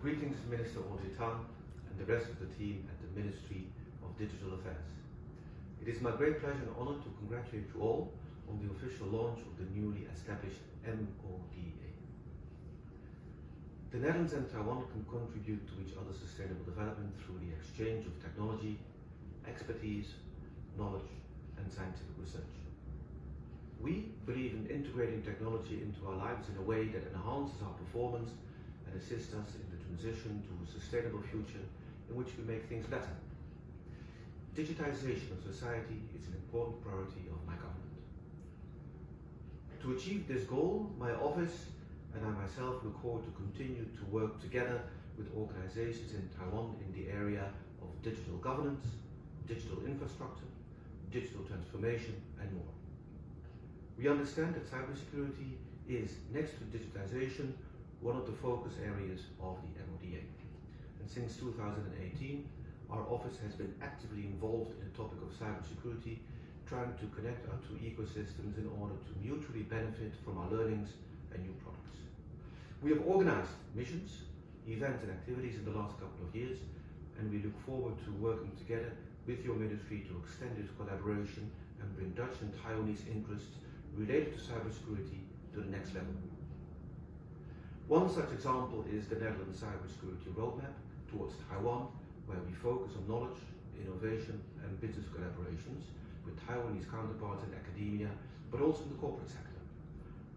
Greetings Minister Audrey and the rest of the team at the Ministry of Digital Affairs. It is my great pleasure and honour to congratulate you all on the official launch of the newly established MODA. The Netherlands and Taiwan can contribute to each other's sustainable development through the exchange of technology, expertise, knowledge and scientific research. We believe in integrating technology into our lives in a way that enhances our performance and assists us in the transition to a sustainable future in which we make things better. Digitization of society is an important priority of my government. To achieve this goal, my office and I myself look forward to continue to work together with organizations in Taiwan in the area of digital governance, digital infrastructure, digital transformation and more. We understand that cybersecurity is, next to digitization, one of the focus areas of the MODA. And since 2018, our office has been actively involved in the topic of cybersecurity, trying to connect our two ecosystems in order to mutually benefit from our learnings and new products. We have organized missions, events and activities in the last couple of years, and we look forward to working together with your ministry to extend this collaboration and bring Dutch and Taiwanese interests related to cybersecurity to the next level. One such example is the Netherlands Cybersecurity Roadmap towards Taiwan, where we focus on knowledge, innovation and business collaborations with Taiwanese counterparts in academia, but also in the corporate sector.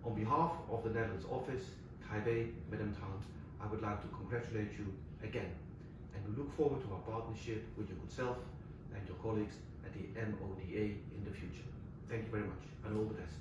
On behalf of the Netherlands office, Taipei, Madam Tang, I would like to congratulate you again, and we look forward to our partnership with your good self and your colleagues at the MODA in the future. Thank you very much, and all the best.